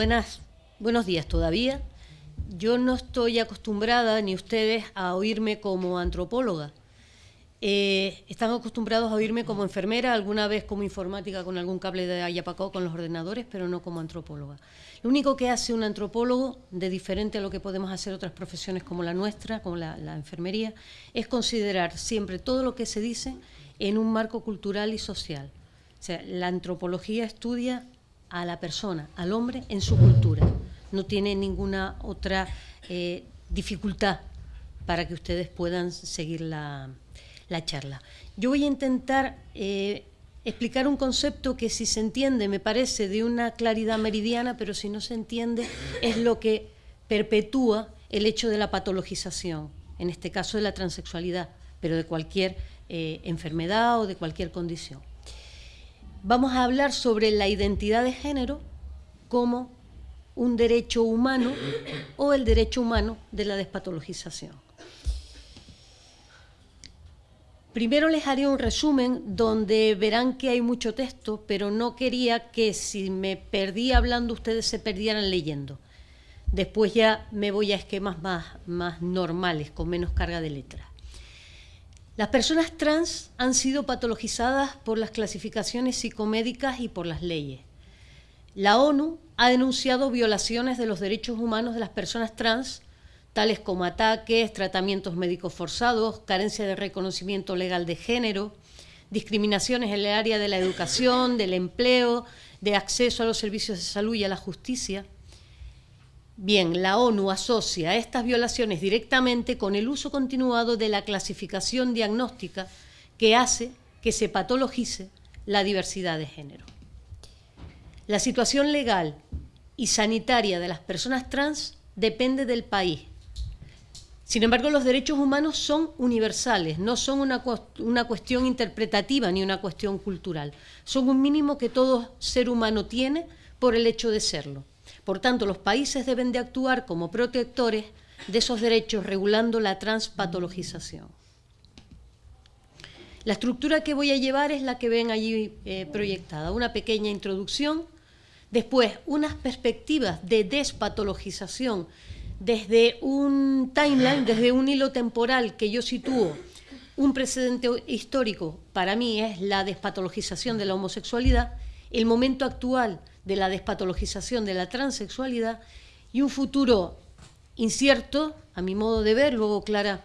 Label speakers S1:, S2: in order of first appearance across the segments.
S1: Buenas, buenos días todavía. Yo no estoy acostumbrada, ni ustedes, a oírme como antropóloga. Eh, están acostumbrados a oírme como enfermera, alguna vez como informática con algún cable de Ayapacó con los ordenadores, pero no como antropóloga. Lo único que hace un antropólogo, de diferente a lo que podemos hacer otras profesiones como la nuestra, como la, la enfermería, es considerar siempre todo lo que se dice en un marco cultural y social. O sea, la antropología estudia a la persona, al hombre, en su cultura. No tiene ninguna otra eh, dificultad para que ustedes puedan seguir la, charla. Yo voy a intentar eh, explicar un concepto que si se entiende me parece de una claridad meridiana, pero si no se entiende es lo que perpetúa el hecho de la patologización, en este caso de la transexualidad, pero de cualquier eh, enfermedad o de cualquier condición vamos a hablar sobre la identidad de género como un derecho humano o el derecho humano de la despatologización. Primero les haré un resumen donde verán que hay mucho texto, pero no quería que si me perdí hablando ustedes se perdieran leyendo. Después ya me voy a esquemas más, más normales, con menos carga de letras. Las personas trans han sido patologizadas por las clasificaciones psicomédicas y por las leyes. La ONU ha denunciado violaciones de los derechos humanos de las personas trans, tales como ataques, tratamientos médicos forzados, carencia de reconocimiento legal de género, discriminaciones en el área de la educación, del empleo, de acceso a los servicios de salud y a la justicia. Bien, la ONU asocia estas violaciones directamente con el uso continuado de la clasificación diagnóstica que hace que se patologice la diversidad de género. La situación legal y sanitaria de las personas trans depende del país. Sin embargo, los derechos humanos son universales, no son una, una, cuestión interpretativa ni una cuestión cultural. Son un mínimo que todo ser humano tiene por el hecho de serlo. Por tanto, los países deben de actuar como protectores de esos derechos regulando la transpatologización. La estructura que voy a llevar es la que ven allí eh, proyectada, una pequeña introducción, después unas perspectivas de despatologización desde un timeline, desde un hilo temporal que yo sitúo, un precedente histórico para mí es la despatologización de la homosexualidad, el momento actual de la despatologización de la transexualidad y un futuro incierto, a mi modo de ver, luego Clara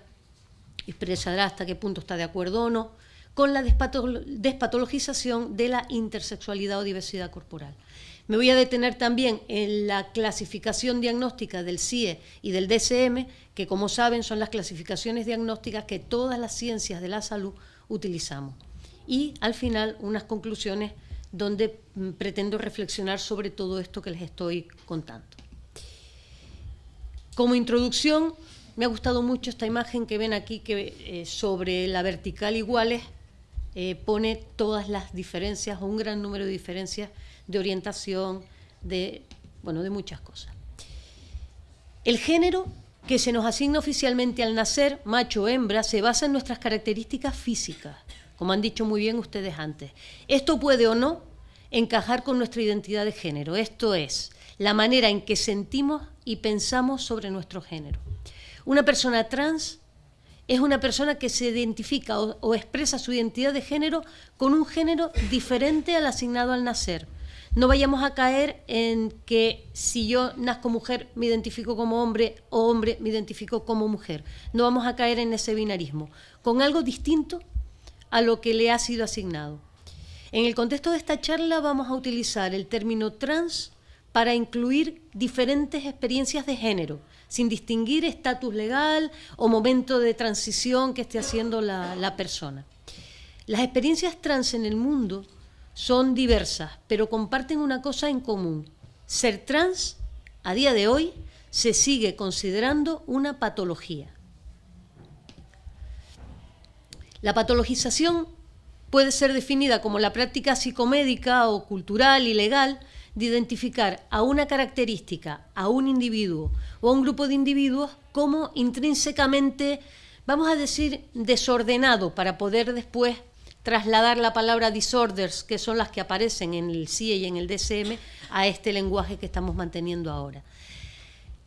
S1: expresará hasta qué punto está de acuerdo o no, con la despatologización de la intersexualidad o diversidad corporal. Me voy a detener también en la clasificación diagnóstica del CIE y del DSM, que como saben son las clasificaciones diagnósticas que todas las ciencias de la salud utilizamos. Y al final unas conclusiones donde mm, pretendo reflexionar sobre todo esto que les estoy contando. Como introducción, me ha gustado mucho esta imagen que ven aquí, que eh, sobre la vertical iguales eh, pone todas las diferencias, o un gran número de diferencias de orientación, de, bueno, de muchas cosas. El género que se nos asigna oficialmente al nacer, macho o hembra, se basa en nuestras características físicas, como han dicho muy bien ustedes antes. Esto puede o no encajar con nuestra identidad de género, esto es, la manera en que sentimos y pensamos sobre nuestro género. Una persona trans es una persona que se identifica o, expresa su identidad de género con un género diferente al asignado al nacer. No vayamos a caer en que si yo nazco mujer me identifico como hombre o hombre me identifico como mujer. No vamos a caer en ese binarismo, con algo distinto a lo que le ha sido asignado. En el contexto de esta charla vamos a utilizar el término trans para incluir diferentes experiencias de género, sin distinguir estatus legal o momento de transición que esté haciendo la, la persona. Las experiencias trans en el mundo son diversas, pero comparten una cosa en común. Ser trans, a día de hoy, se sigue considerando una patología. La patologización puede ser definida como la práctica psicomédica o cultural y legal de identificar a una característica, a un individuo o a un grupo de individuos como intrínsecamente, vamos a decir, desordenado para poder después trasladar la palabra disorders, que son las que aparecen en el CIE y en el DSM, a este lenguaje que estamos manteniendo ahora.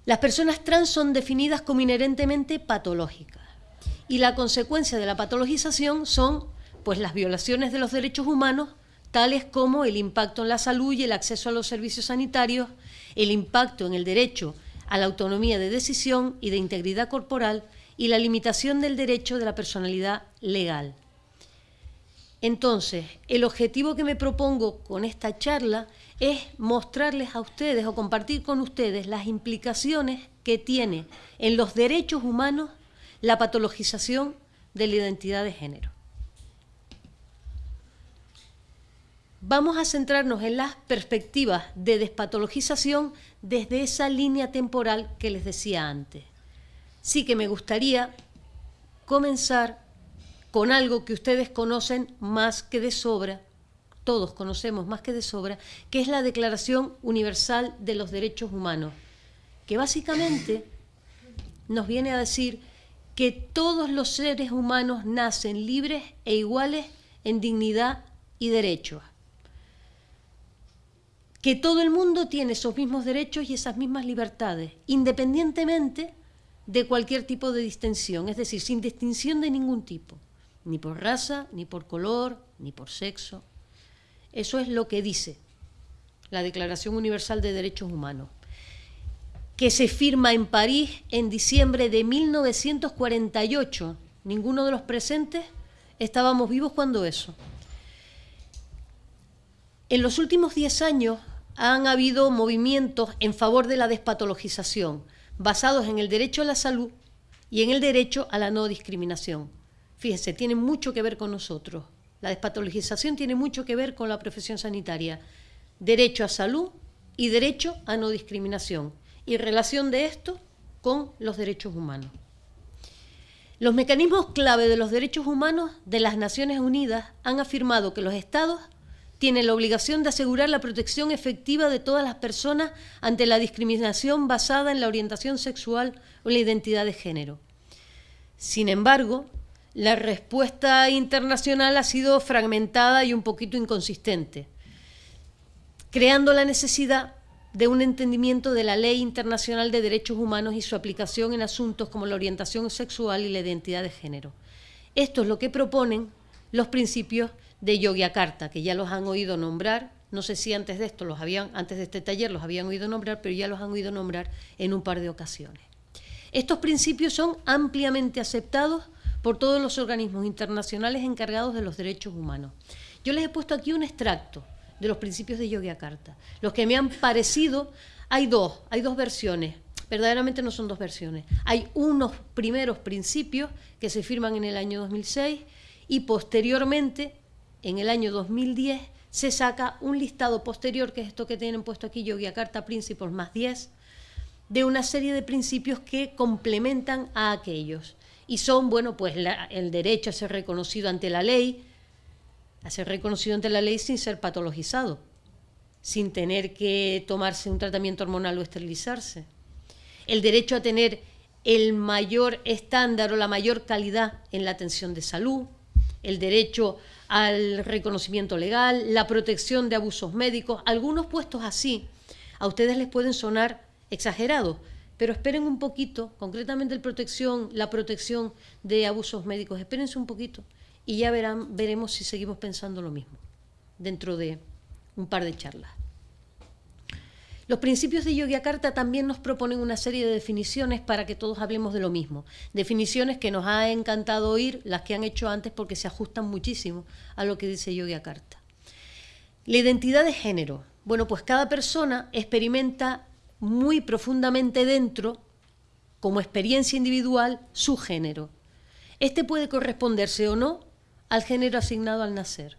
S1: Las personas trans son definidas como inherentemente patológicas y la consecuencia de la patologización son pues las violaciones de los derechos humanos tales como el impacto en la salud y el acceso a los servicios sanitarios, el impacto en el derecho a la autonomía de decisión y de integridad corporal y la limitación del derecho de la personalidad legal. Entonces, el objetivo que me propongo con esta charla es mostrarles a ustedes o compartir con ustedes las implicaciones que tiene en los derechos humanos la patologización de la identidad de género. Vamos a centrarnos en las perspectivas de despatologización desde esa línea temporal que les decía antes. Sí que me gustaría comenzar con algo que ustedes conocen más que de sobra, todos conocemos más que de sobra, que es la Declaración Universal de los Derechos Humanos, que básicamente nos viene a decir que todos los seres humanos nacen libres e iguales en dignidad y derechos. Que todo el mundo tiene esos mismos derechos y esas mismas libertades, independientemente de cualquier tipo de distinción, es decir, sin distinción de ningún tipo, ni por raza, ni por color, ni por sexo. Eso es lo que dice la Declaración Universal de Derechos Humanos que se firma en París en diciembre de 1948. Ninguno de los presentes estábamos vivos cuando eso. En los últimos 10 años han habido movimientos en favor de la despatologización, basados en el derecho a la salud y en el derecho a la no discriminación. Fíjense, tiene mucho que ver con nosotros. La despatologización tiene mucho que ver con la profesión sanitaria. Derecho a salud y derecho a no discriminación y relación de esto con los derechos humanos. Los mecanismos clave de los derechos humanos de las Naciones Unidas han afirmado que los Estados tienen la obligación de asegurar la protección efectiva de todas las personas ante la discriminación basada en la orientación sexual o la identidad de género. Sin embargo, la respuesta internacional ha sido fragmentada y un poquito inconsistente, creando la necesidad de un entendimiento de la Ley Internacional de Derechos Humanos y su aplicación en asuntos como la orientación sexual y la identidad de género. Esto es lo que proponen los principios de Yogyakarta, que ya los han oído nombrar, no sé si antes de esto los habían, antes de este taller los habían oído nombrar, pero ya los han oído nombrar en un par de ocasiones. Estos principios son ampliamente aceptados por todos los organismos internacionales encargados de los derechos humanos. Yo les he puesto aquí un extracto de los principios de Yogyakarta. Los que me han parecido, hay dos, hay dos versiones. Verdaderamente no son dos versiones. Hay unos primeros principios que se firman en el año 2006 y posteriormente, en el año 2010, se saca un listado posterior, que es esto que tienen puesto aquí, Yogyakarta Principles más 10, de una serie de principios que complementan a aquellos. Y son, bueno, pues el derecho a ser reconocido ante la ley, a ser reconocido ante la ley sin ser patologizado, sin tener que tomarse un tratamiento hormonal o esterilizarse. El derecho a tener el mayor estándar o la mayor calidad en la atención de salud, el derecho al reconocimiento legal, la protección de abusos médicos, algunos puestos así, a ustedes les pueden sonar exagerados, pero esperen un poquito, concretamente el protección, la protección de abusos médicos, espérense un poquito y ya verán, veremos si seguimos pensando lo mismo dentro de un par de charlas. Los principios de Yogyakarta también nos proponen una serie de definiciones para que todos hablemos de lo mismo. Definiciones que nos ha encantado oír, las que han hecho antes, porque se ajustan muchísimo a lo que dice Yogyakarta. La identidad de género. Bueno, pues cada persona experimenta muy profundamente dentro, como experiencia individual, su género. Este puede corresponderse o no al género asignado al nacer.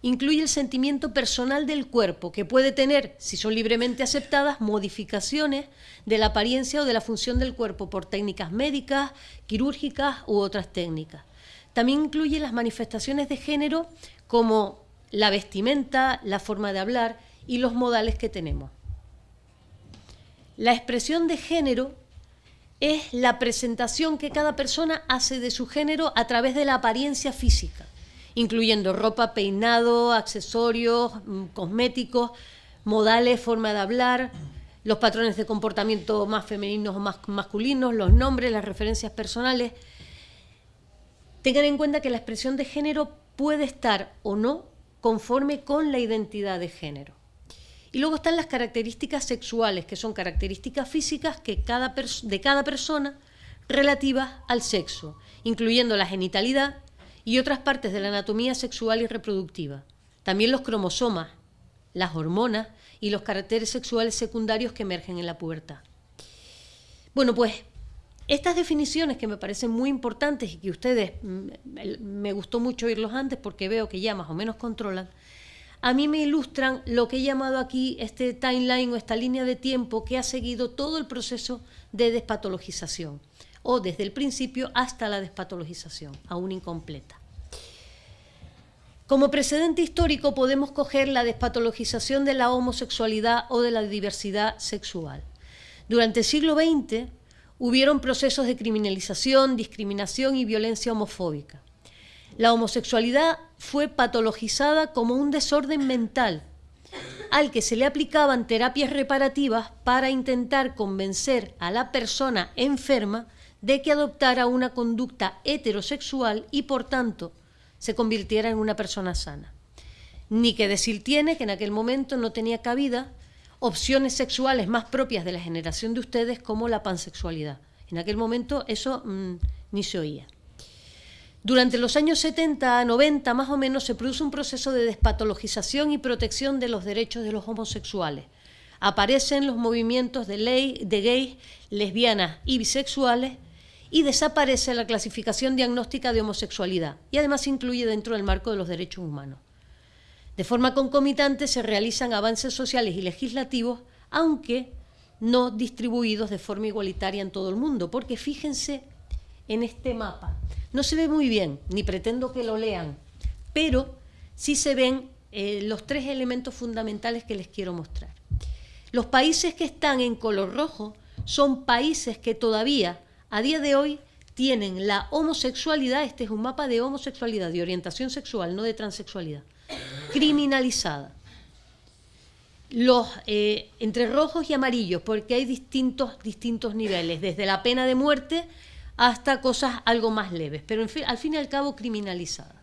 S1: Incluye el sentimiento personal del cuerpo, que puede tener, si son libremente aceptadas, modificaciones de la apariencia o de la función del cuerpo por técnicas médicas, quirúrgicas u otras técnicas. También incluye las manifestaciones de género como la vestimenta, la forma de hablar y los modales que tenemos. La expresión de género es la presentación que cada persona hace de su género a través de la apariencia física incluyendo ropa, peinado, accesorios, mm, cosméticos, modales, forma de hablar, los patrones de comportamiento más femeninos o más masculinos, los nombres, las referencias personales. Tengan en cuenta que la expresión de género puede estar o no conforme con la identidad de género. Y luego están las características sexuales, que son características físicas que cada de cada persona relativas al sexo, incluyendo la genitalidad y otras partes de la anatomía sexual y reproductiva. También los cromosomas, las hormonas y los caracteres sexuales secundarios que emergen en la pubertad. Bueno, pues estas definiciones que me parecen muy importantes y que ustedes mm, me gustó mucho oírlos antes porque veo que ya más o menos controlan, a mí me ilustran lo que he llamado aquí este timeline o esta línea de tiempo que ha seguido todo el proceso de despatologización, o desde el principio hasta la despatologización, aún incompleta. Como precedente histórico podemos coger la despatologización de la homosexualidad o de la diversidad sexual. Durante el siglo XX hubieron procesos de criminalización, discriminación y violencia homofóbica. La homosexualidad fue patologizada como un desorden mental al que se le aplicaban terapias reparativas para intentar convencer a la persona enferma de que adoptara una conducta heterosexual y por tanto se convirtiera en una persona sana. Ni que decir tiene que en aquel momento no tenía cabida opciones sexuales más propias de la generación de ustedes como la pansexualidad. En aquel momento eso mm, ni se oía. Durante los años 70 a 90 más o menos se produce un proceso de despatologización y protección de los derechos de los homosexuales. Aparecen los movimientos de ley de gays, lesbianas y bisexuales y desaparece la clasificación diagnóstica de homosexualidad y además se incluye dentro del marco de los derechos humanos. De forma concomitante se realizan avances sociales y legislativos, aunque no distribuidos de forma igualitaria en todo el mundo, porque fíjense en este mapa. No se ve muy bien, ni pretendo que lo lean, pero sí se ven eh, los tres elementos fundamentales que les quiero mostrar. Los países que están en color rojo son países que todavía, a día de hoy, tienen la homosexualidad, este es un mapa de homosexualidad, de orientación sexual, no de transexualidad, criminalizada. Los, eh, entre rojos y amarillos, porque hay distintos, distintos niveles, desde la pena de muerte hasta cosas algo más leves, pero al fin y al cabo criminalizadas.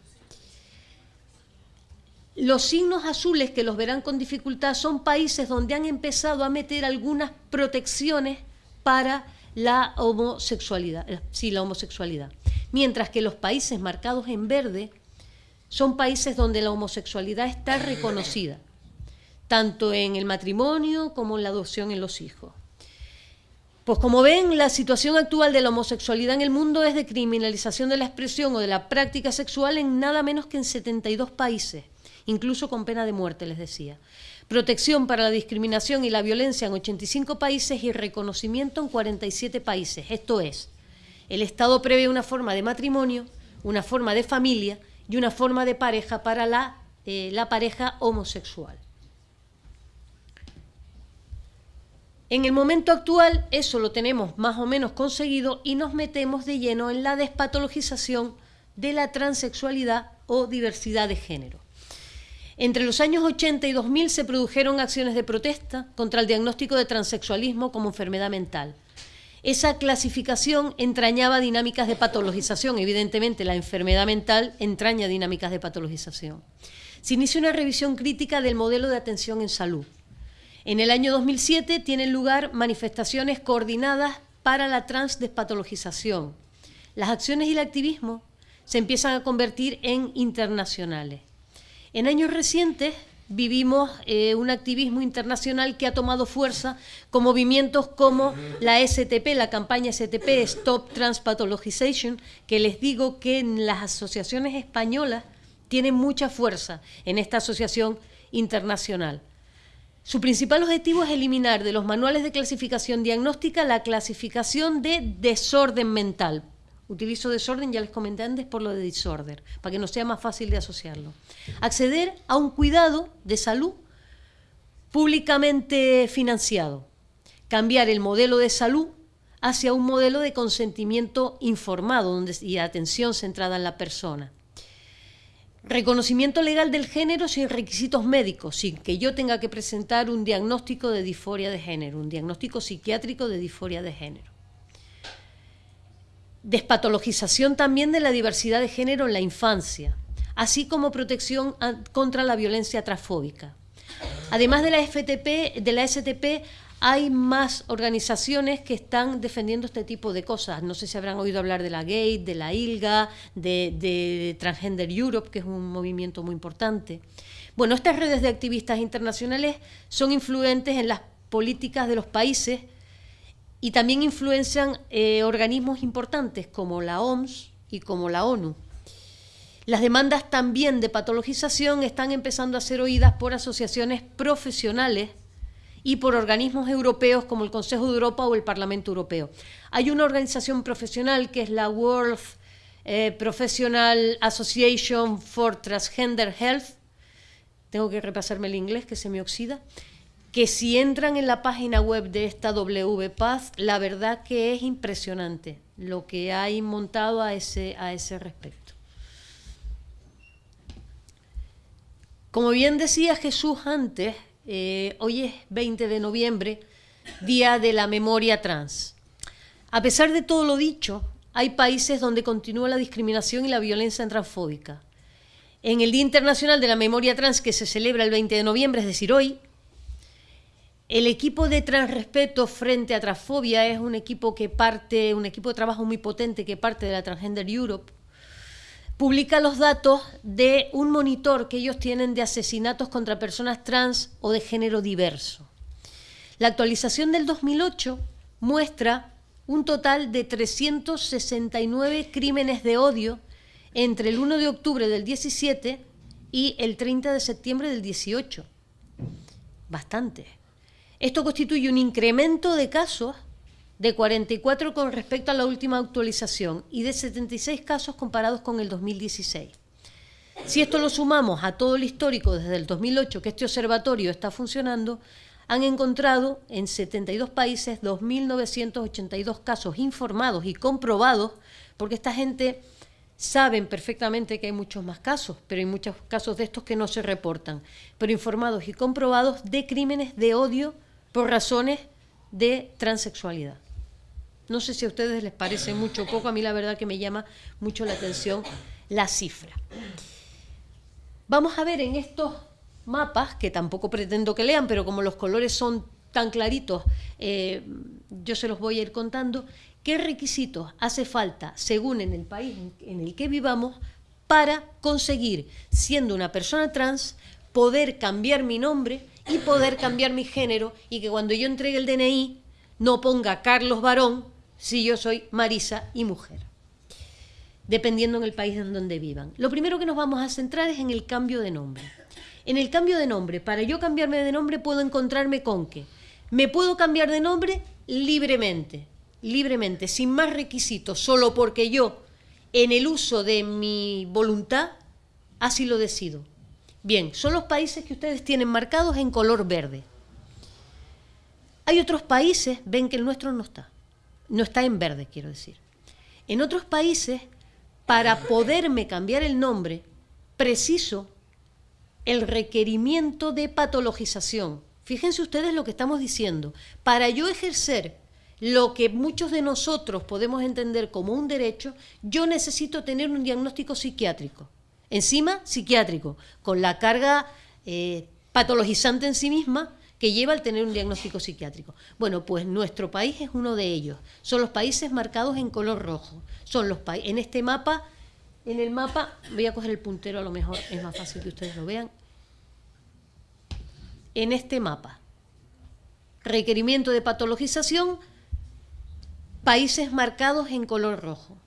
S1: Los signos azules que los verán con dificultad son países donde han empezado a meter algunas protecciones para la homosexualidad, eh, sí, la homosexualidad. Mientras que los países marcados en verde son países donde la homosexualidad está reconocida, tanto en el matrimonio como en la adopción en los hijos. Pues como ven, la situación actual de la homosexualidad en el mundo es de criminalización de la expresión o de la práctica sexual en nada menos que en 72 países, incluso con pena de muerte, les decía. Protección para la discriminación y la violencia en 85 países y reconocimiento en 47 países. Esto es, el Estado prevé una forma de matrimonio, una forma de familia y una forma de pareja para la, eh, la pareja homosexual. En el momento actual eso lo tenemos más o menos conseguido y nos metemos de lleno en la despatologización de la transexualidad o diversidad de género. Entre los años 80 y 2000 se produjeron acciones de protesta contra el diagnóstico de transexualismo como enfermedad mental. Esa clasificación entrañaba dinámicas de patologización, evidentemente la enfermedad mental entraña dinámicas de patologización. Se inició una revisión crítica del modelo de atención en salud en el año 2007 tienen lugar manifestaciones coordinadas para la transdespatologización. Las acciones y el activismo se empiezan a convertir en internacionales. En años recientes vivimos eh, un activismo internacional que ha tomado fuerza con movimientos como la STP, la campaña STP, Stop Transpathologization, que les digo que en las asociaciones españolas tienen mucha fuerza en esta asociación internacional. Su principal objetivo es eliminar de los manuales de clasificación diagnóstica la clasificación de desorden mental. Utilizo desorden, ya les comenté antes, por lo de disorder, para que no sea más fácil de asociarlo. Acceder a un cuidado de salud públicamente financiado. Cambiar el modelo de salud hacia un modelo de consentimiento informado y atención centrada en la persona Reconocimiento legal del género sin requisitos médicos, sin que yo tenga que presentar un diagnóstico de disforia de género, un diagnóstico psiquiátrico de disforia de género. Despatologización también de la diversidad de género en la infancia, así como protección contra la violencia transfóbica. Además de la FTP, de la STP, hay más organizaciones que están defendiendo este tipo de cosas. No sé si habrán oído hablar de la GATE, de la ILGA, de, Transgender Europe, que es un movimiento muy importante. Bueno, estas redes de activistas internacionales son influentes en las políticas de los países y también influencian eh, organismos importantes como la OMS y como la ONU. Las demandas también de patologización están empezando a ser oídas por asociaciones profesionales y por organismos europeos como el Consejo de Europa o el Parlamento Europeo. Hay una organización profesional que es la World eh, Professional Association for Transgender Health, tengo que repasarme el inglés que se me oxida, que si entran en la página web de esta WPATH, la verdad que es impresionante lo que hay montado a ese, a ese respecto. Como bien decía Jesús antes, eh, hoy es 20 de noviembre, Día de la Memoria Trans. A pesar de todo lo dicho, hay países donde continúa la discriminación y la violencia transfóbica. En el Día Internacional de la Memoria Trans, que se celebra el 20 de noviembre, es decir, hoy, el equipo de Transrespeto frente a transfobia es un equipo que parte, un equipo de trabajo muy potente que parte de la Transgender Europe, publica los datos de un monitor que ellos tienen de asesinatos contra personas trans o de género diverso. La actualización del 2008 muestra un total de 369 crímenes de odio entre el 1 de octubre del 17 y el 30 de septiembre del 18. Bastante. Esto constituye un incremento de casos de 44 con respecto a la última actualización y de 76 casos comparados con el 2016. Si esto lo sumamos a todo el histórico desde el 2008 que este observatorio está funcionando, han encontrado en 72 países 2.982 casos informados y comprobados, porque esta gente saben perfectamente que hay muchos más casos, pero hay muchos casos de estos que no se reportan, pero informados y comprobados de crímenes de odio por razones de transexualidad. No sé si a ustedes les parece mucho o poco, a mí la verdad que me llama mucho la atención la cifra. Vamos a ver en estos mapas, que tampoco pretendo que lean, pero como los colores son tan claritos, eh, yo se los voy a ir contando, qué requisitos hace falta, según en el país en el que vivamos, para conseguir, siendo una persona trans, poder cambiar mi nombre y poder cambiar mi género y que cuando yo entregue el DNI no ponga Carlos Varón, si yo soy Marisa y mujer, dependiendo en el país en donde vivan. Lo primero que nos vamos a centrar es en el cambio de nombre. En el cambio de nombre, para yo cambiarme de nombre puedo encontrarme con que me puedo cambiar de nombre libremente, libremente, sin más requisitos, solo porque yo, en el uso de mi voluntad, así lo decido. Bien, son los países que ustedes tienen marcados en color verde. Hay otros países, ven que el nuestro no está no está en verde, quiero decir. En otros países, para poderme cambiar el nombre, preciso el requerimiento de patologización. Fíjense ustedes lo que estamos diciendo. Para yo ejercer lo que muchos de nosotros podemos entender como un derecho, yo necesito tener un diagnóstico psiquiátrico. Encima, psiquiátrico, con la carga eh, patologizante en sí misma que lleva al tener un diagnóstico psiquiátrico. Bueno, pues nuestro país es uno de ellos. Son los países marcados en color rojo. Son los en este mapa, en el mapa, voy a coger el puntero a lo mejor, es más fácil que ustedes lo vean. En este mapa, requerimiento de patologización, países marcados en color rojo.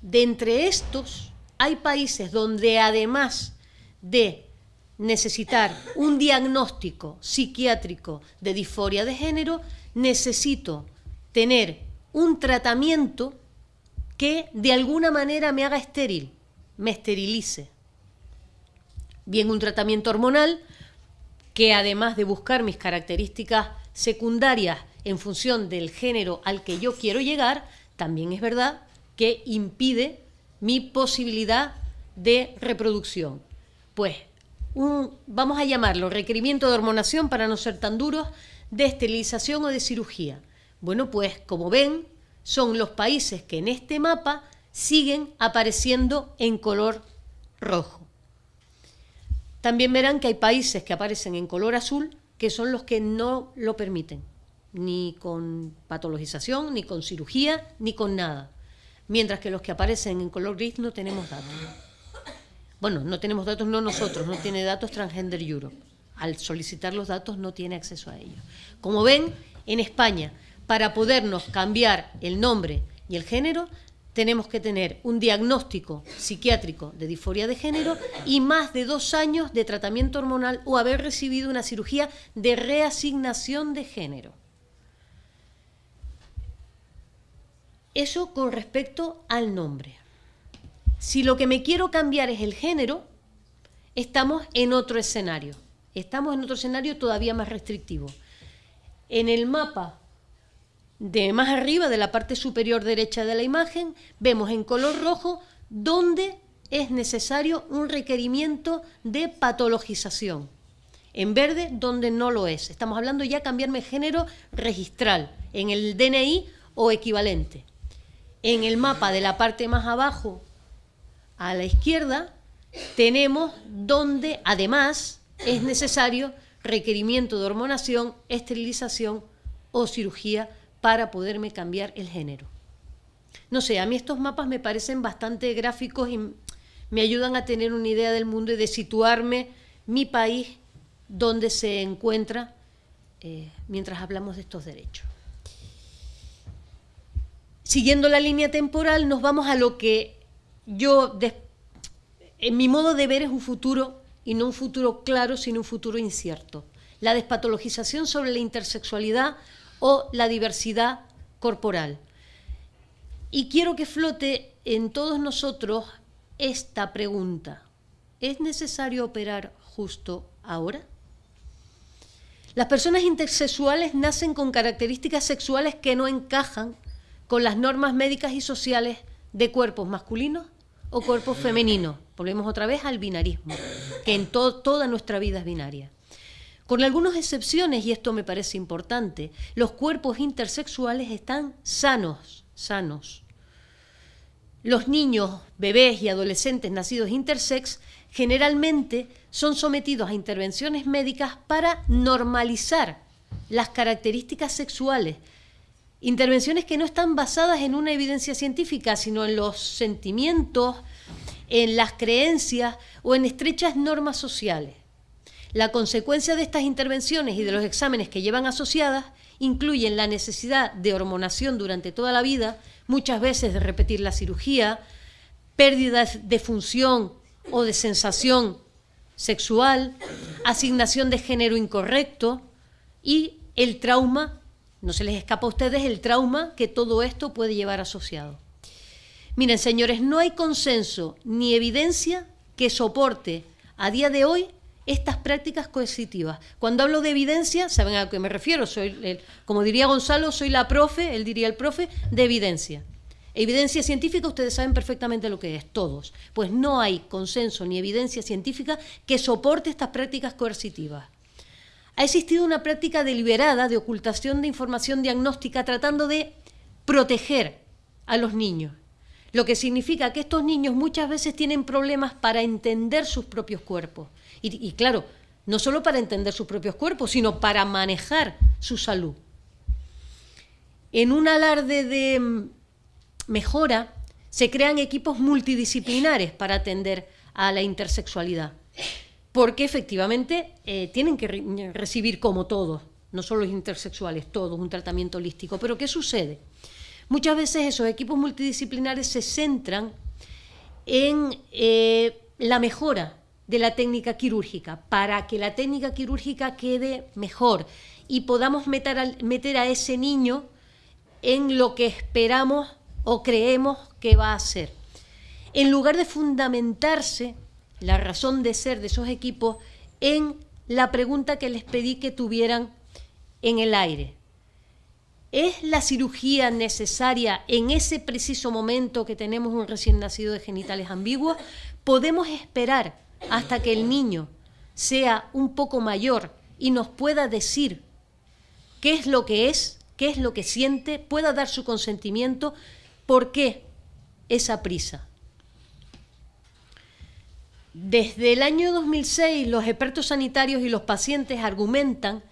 S1: De entre estos, hay países donde además de necesitar un diagnóstico psiquiátrico de disforia de género, necesito tener un tratamiento que de alguna manera me haga estéril, me esterilice. Bien un tratamiento hormonal que además de buscar mis características secundarias en función del género al que yo quiero llegar, también es verdad que impide mi posibilidad de reproducción. Pues vamos a llamarlo requerimiento de hormonación para no ser tan duros, de esterilización o de cirugía. Bueno, pues como ven, son los países que en este mapa siguen apareciendo en color rojo. También verán que hay países que aparecen en color azul, que son los que no lo permiten, ni con patologización, ni con cirugía, ni con nada. Mientras que los que aparecen en color gris no tenemos datos. Bueno, no tenemos datos, no nosotros, no tiene datos Transgender Europe. Al solicitar los datos no tiene acceso a ellos. Como ven, en España, para podernos cambiar el nombre y el género, tenemos que tener un diagnóstico psiquiátrico de disforia de género y más de dos años de tratamiento hormonal o haber recibido una cirugía de reasignación de género. Eso con respecto al nombre. Si lo que me quiero cambiar es el género, estamos en otro escenario. Estamos en otro escenario todavía más restrictivo. En el mapa de más arriba, de la parte superior derecha de la imagen, vemos en color rojo donde es necesario un requerimiento de patologización. En verde, donde no lo es. Estamos hablando ya de cambiarme género registral, en el DNI o equivalente. En el mapa de la parte más abajo a la izquierda tenemos donde además es necesario requerimiento de hormonación, esterilización o cirugía para poderme cambiar el género. No sé, a mí estos mapas me parecen bastante gráficos y me ayudan a tener una idea del mundo y de situarme mi país donde se encuentra eh, mientras hablamos de estos derechos. Siguiendo la línea temporal, nos vamos a lo que yo, en mi modo de ver es un futuro, y no un futuro claro, sino un futuro incierto. La despatologización sobre la intersexualidad o la diversidad corporal. Y quiero que flote en todos nosotros esta pregunta. ¿Es necesario operar justo ahora? Las personas intersexuales nacen con características sexuales que no encajan con las normas médicas y sociales de cuerpos masculinos o cuerpos femeninos. Volvemos otra vez al binarismo, que en toda nuestra vida es binaria. Con algunas excepciones, y esto me parece importante, los cuerpos intersexuales están sanos, sanos. Los niños, bebés y adolescentes nacidos intersex generalmente son sometidos a intervenciones médicas para normalizar las características sexuales Intervenciones que no están basadas en una evidencia científica, sino en los sentimientos, en las creencias o en estrechas normas sociales. La consecuencia de estas intervenciones y de los exámenes que llevan asociadas incluyen la necesidad de hormonación durante toda la vida, muchas veces de repetir la cirugía, pérdida de función o de sensación sexual, asignación de género incorrecto y el trauma no se les escapa a ustedes el trauma que todo esto puede llevar asociado. Miren, señores, no hay consenso ni evidencia que soporte a día de hoy estas prácticas coercitivas. Cuando hablo de evidencia, ¿saben a qué me refiero? Soy, como diría Gonzalo, soy la profe, él diría el profe, de evidencia. Evidencia científica, ustedes saben perfectamente lo que es, todos. Pues no hay consenso ni evidencia científica que soporte estas prácticas coercitivas ha existido una práctica deliberada de ocultación de información diagnóstica tratando de proteger a los niños, lo que significa que estos niños muchas veces tienen problemas para entender sus propios cuerpos. Y, claro, no solo para entender sus propios cuerpos, sino para manejar su salud. En un alarde de mm, mejora, se crean equipos multidisciplinares para atender a la intersexualidad porque efectivamente eh, tienen que recibir como todos, no solo los intersexuales, todos, un tratamiento holístico. Pero ¿qué sucede? Muchas veces esos equipos multidisciplinares se centran en eh, la mejora de la técnica quirúrgica, para que la técnica quirúrgica quede mejor y podamos meter, meter a ese niño en lo que esperamos o creemos que va a ser. En lugar de fundamentarse la razón de ser de esos equipos en la pregunta que les pedí que tuvieran en el aire. ¿Es la cirugía necesaria en ese preciso momento que tenemos un recién nacido de genitales ambiguos? ¿Podemos esperar hasta que el niño sea un poco mayor y nos pueda decir qué es lo que es, qué es lo que siente, pueda dar su consentimiento? ¿Por qué esa prisa? Desde el año 2006, los expertos sanitarios y los pacientes argumentan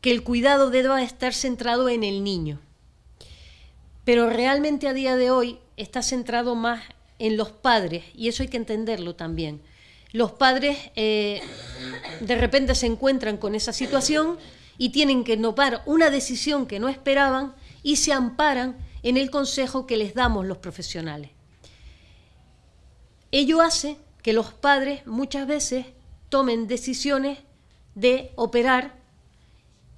S1: que el cuidado deba estar centrado en el niño. Pero realmente a día de hoy está centrado más en los padres, y eso hay que entenderlo también. Los padres eh, de repente se encuentran con esa situación y tienen que tomar una decisión que no esperaban y se amparan en el consejo que les damos los profesionales. Ello hace que los padres muchas veces tomen decisiones de operar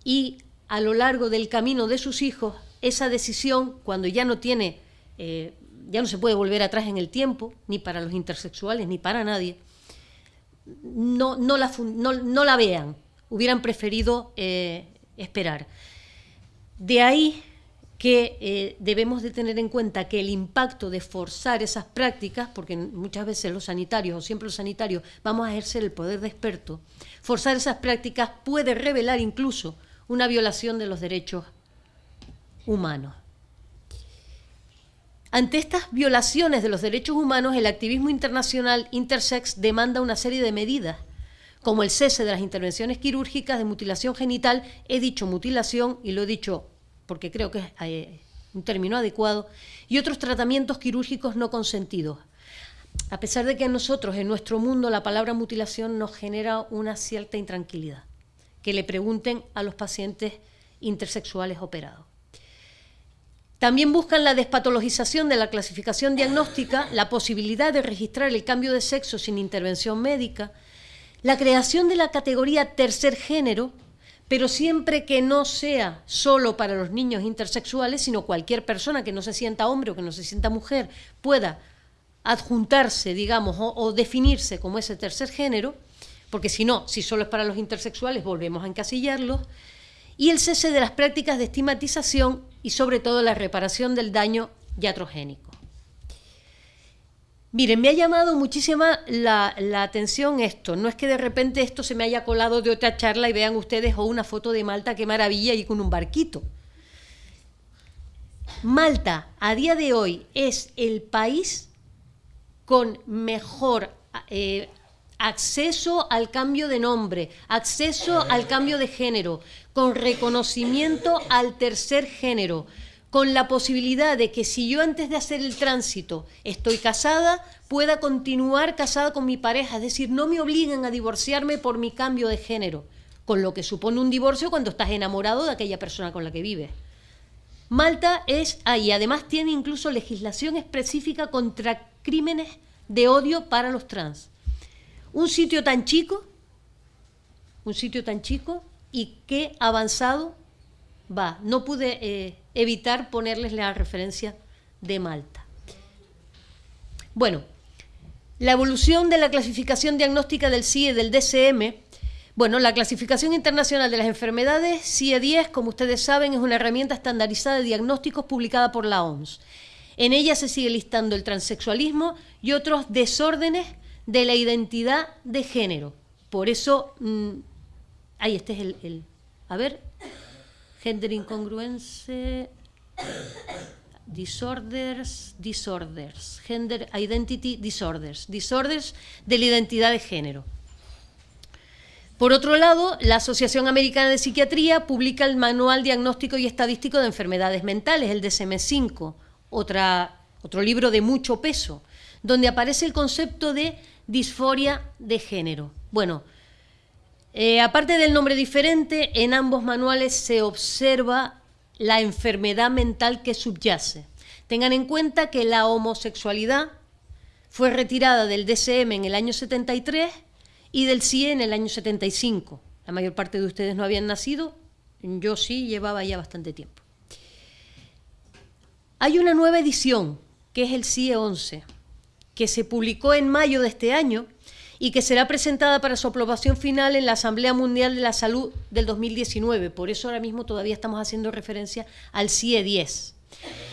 S1: y a lo largo del camino de sus hijos, esa decisión, cuando ya no tiene, eh, ya no se puede volver atrás en el tiempo, ni para los intersexuales, ni para nadie, no, no, la, no, la, vean, hubieran preferido eh, esperar. De ahí que eh, debemos de tener en cuenta que el impacto de forzar esas prácticas, porque muchas veces los sanitarios o siempre los sanitarios vamos a ejercer el poder de experto, forzar esas prácticas puede revelar incluso una violación de los derechos humanos. Ante estas violaciones de los derechos humanos, el activismo internacional intersex demanda una serie de medidas, como el cese de las intervenciones quirúrgicas de mutilación genital, he dicho mutilación y lo he dicho porque creo que es eh, un término adecuado, y otros tratamientos quirúrgicos no consentidos. A pesar de que a nosotros, en nuestro mundo, la palabra mutilación nos genera una cierta intranquilidad que le pregunten a los pacientes intersexuales operados. También buscan la despatologización de la clasificación diagnóstica, la posibilidad de registrar el cambio de sexo sin intervención médica, la creación de la categoría tercer género, pero siempre que no sea solo para los niños intersexuales, sino cualquier persona que no se sienta hombre o que no se sienta mujer pueda adjuntarse, digamos, o, definirse como ese tercer género, porque si no, si solo es para los intersexuales, volvemos a encasillarlos, y el cese de las prácticas de estigmatización y sobre todo la reparación del daño iatrogénico. Miren, me ha llamado muchísima la, atención esto. No es que de repente esto se me haya colado de otra charla y vean ustedes o una foto de Malta, qué maravilla, y con un barquito. Malta, a día de hoy, es el país con mejor eh, acceso al cambio de nombre, acceso al cambio de género, con reconocimiento al tercer género, con la posibilidad de que si yo antes de hacer el tránsito estoy casada, pueda continuar casada con mi pareja, es decir, no me obliguen a divorciarme por mi cambio de género, con lo que supone un divorcio cuando estás enamorado de aquella persona con la que vives. Malta es ahí, además tiene incluso legislación específica contra crímenes de odio para los trans. Un sitio tan chico, un sitio tan chico y qué avanzado va. No pude eh, evitar ponerles la referencia de Malta. Bueno, la evolución de la clasificación diagnóstica del CIE del DCM, bueno, la clasificación internacional de las enfermedades, CIE 10, como ustedes saben, es una herramienta estandarizada de diagnósticos publicada por la OMS. En ella se sigue listando el transexualismo y otros desórdenes de la identidad de género. Por eso, mm, ahí este es el, a ver, gender incongruence, disorders, disorders, gender identity disorders, disorders de la identidad de género. Por otro lado, la Asociación Americana de Psiquiatría publica el Manual Diagnóstico y Estadístico de Enfermedades Mentales, el DSM-5, otro libro de mucho peso, donde aparece el concepto de disforia de género. Bueno, eh, aparte del nombre diferente, en ambos manuales se observa la enfermedad mental que subyace. Tengan en cuenta que la homosexualidad fue retirada del DCM en el año 73 y del CIE en el año 75. La mayor parte de ustedes no habían nacido, yo sí llevaba ya bastante tiempo. Hay una nueva edición, que es el CIE 11 que se publicó en mayo de este año y que será presentada para su aprobación final en la Asamblea Mundial de la Salud del 2019. Por eso ahora mismo todavía estamos haciendo referencia al CIE 10.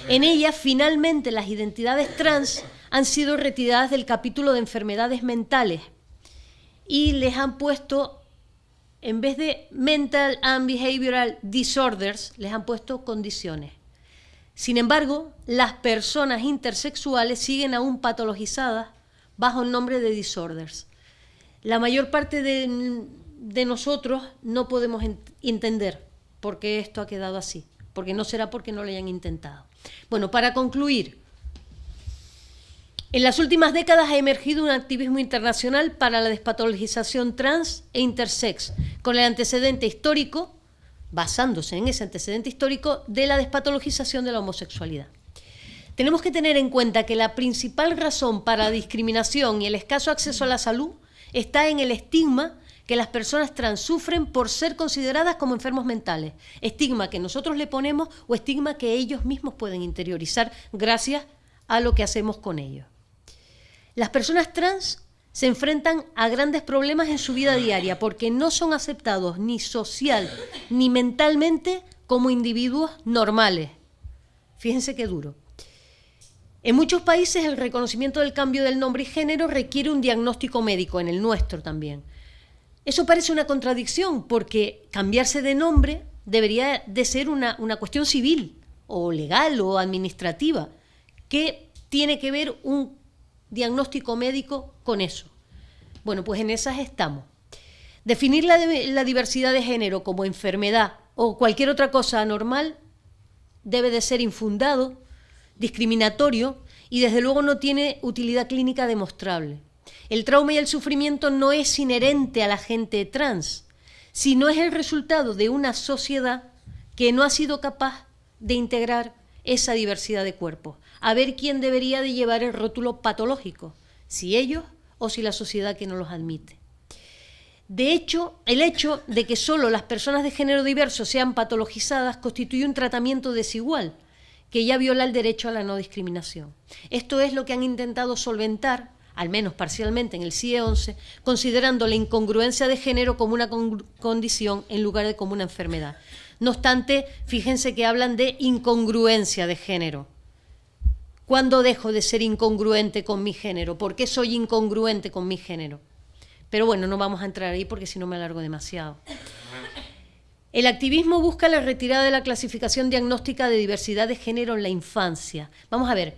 S1: En ella, finalmente, las identidades trans han sido retiradas del capítulo de enfermedades mentales y les han puesto, en vez de mental and behavioral disorders, les han puesto condiciones. Sin embargo, las personas intersexuales siguen aún patologizadas bajo el nombre de disorders. La mayor parte de, nosotros no podemos entender por qué esto ha quedado así, porque no será porque no lo hayan intentado. Bueno, para concluir, en las últimas décadas ha emergido un activismo internacional para la despatologización trans e intersex, con el antecedente histórico, basándose en ese antecedente histórico, de la despatologización de la homosexualidad. Tenemos que tener en cuenta que la principal razón para la discriminación y el escaso acceso a la salud está en el estigma que las personas trans sufren por ser consideradas como enfermos mentales. Estigma que nosotros le ponemos o estigma que ellos mismos pueden interiorizar gracias a lo que hacemos con ellos. Las personas trans se enfrentan a grandes problemas en su vida diaria porque no son aceptados ni social ni mentalmente como individuos normales. Fíjense qué duro. En muchos países el reconocimiento del cambio del nombre y género requiere un diagnóstico médico, en el nuestro también. Eso parece una contradicción porque cambiarse de nombre debería de ser una, una cuestión civil o legal o administrativa. ¿Qué tiene que ver un diagnóstico médico con eso? Bueno, pues en esas estamos. Definir la, la diversidad de género como enfermedad o cualquier otra cosa anormal debe de ser infundado discriminatorio y desde luego no tiene utilidad clínica demostrable. El trauma y el sufrimiento no es inherente a la gente trans, sino es el resultado de una sociedad que no ha sido capaz de integrar esa diversidad de cuerpos. A ver quién debería de llevar el rótulo patológico, si ellos o si la sociedad que no los admite. De hecho, el hecho de que solo las personas de género diverso sean patologizadas constituye un tratamiento desigual, que ya viola el derecho a la no discriminación. Esto es lo que han intentado solventar, al menos parcialmente en el CIE 11, considerando la incongruencia de género como una condición en lugar de como una enfermedad. No obstante, fíjense que hablan de incongruencia de género. ¿Cuándo dejo de ser incongruente con mi género? ¿Por qué soy incongruente con mi género? Pero bueno, no vamos a entrar ahí porque si no me alargo demasiado. El activismo busca la retirada de la clasificación diagnóstica de diversidad de género en la infancia. Vamos a ver,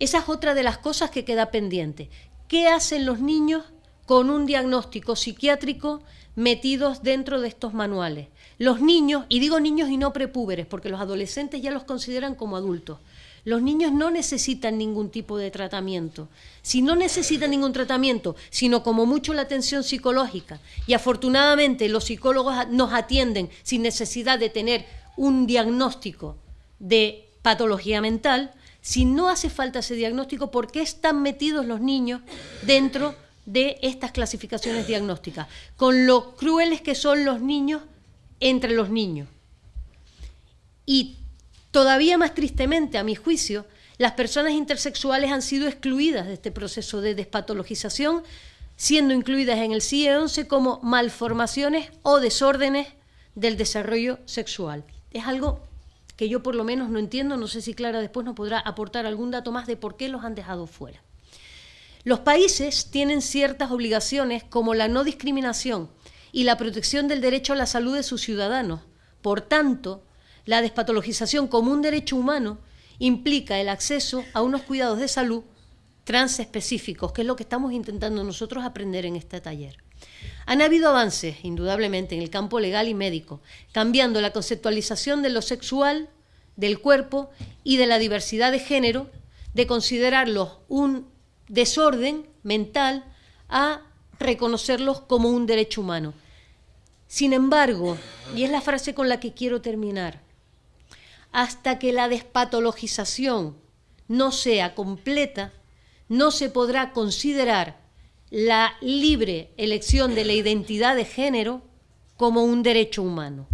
S1: esa es otra de las cosas que queda pendiente. ¿Qué hacen los niños con un diagnóstico psiquiátrico metidos dentro de estos manuales? Los niños, y digo niños y no prepúberes, porque los adolescentes ya los consideran como adultos, los niños no necesitan ningún tipo de tratamiento. Si no necesitan ningún tratamiento, sino como mucho la atención psicológica, y afortunadamente los psicólogos nos atienden sin necesidad de tener un diagnóstico de patología mental, si no hace falta ese diagnóstico, ¿por qué están metidos los niños dentro de estas clasificaciones diagnósticas? Con lo crueles que son los niños entre los niños. Y Todavía más tristemente, a mi juicio, las personas intersexuales han sido excluidas de este proceso de despatologización, siendo incluidas en el CIE 11 como malformaciones o desórdenes del desarrollo sexual. Es algo que yo por lo menos no entiendo, no sé si Clara después nos podrá aportar algún dato más de por qué los han dejado fuera. Los países tienen ciertas obligaciones como la no discriminación y la protección del derecho a la salud de sus ciudadanos. Por tanto, la despatologización como un derecho humano implica el acceso a unos cuidados de salud transespecíficos, que es lo que estamos intentando nosotros aprender en este taller. Han habido avances, indudablemente, en el campo legal y médico, cambiando la conceptualización de lo sexual, del cuerpo y de la diversidad de género, de considerarlos un desorden mental a reconocerlos como un derecho humano. Sin embargo, y es la frase con la que quiero terminar, hasta que la despatologización no sea completa, no se podrá considerar la libre elección de la identidad de género como un derecho humano.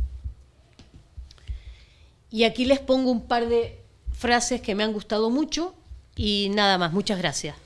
S1: Y aquí les pongo un par de frases que me han gustado mucho y nada más. Muchas gracias.